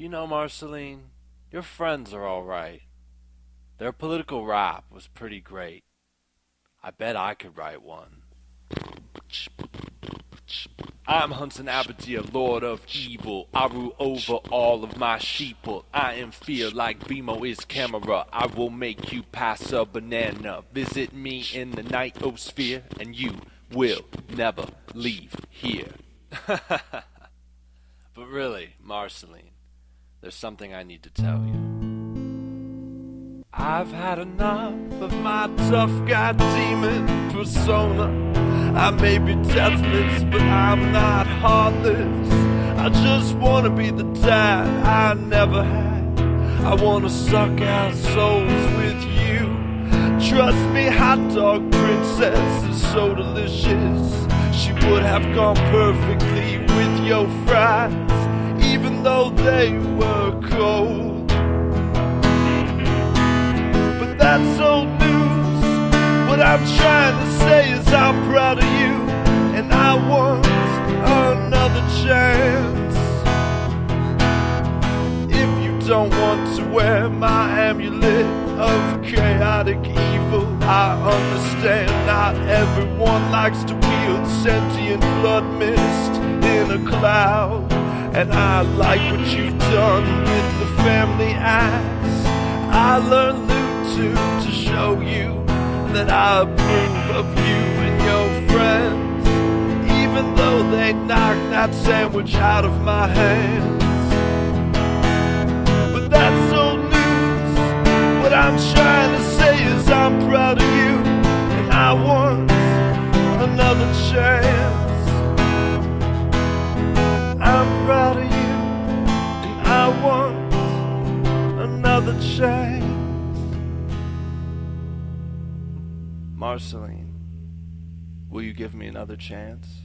You know, Marceline, your friends are all right. Their political rap was pretty great. I bet I could write one. I'm Hunson Abadeer, Lord of Evil. I rule over all of my sheeple. I am fear like BMO is camera. I will make you pass a banana. Visit me in the nightosphere, and you will never leave here. but really, Marceline, there's something I need to tell you. I've had enough of my tough guy demon persona. I may be deathless, but I'm not heartless. I just wanna be the dad I never had. I wanna suck out souls with you. Trust me, hot dog princess is so delicious. She would have gone perfectly with your fries, even though they were cold. But that's old news. What I'm trying to say is I'm proud of you, and I want another chance. If you don't want to wear my amulet of chaotic evil, I understand not everyone likes to wield sentient blood mist in a cloud. And I like what you've done with the family axe. I learned to to show you that I approve of you and your friends, even though they knocked that sandwich out of my hands. But that's old news. What I'm trying to say is I'm proud of you, and I want another chance. Another chance. Marceline, will you give me another chance?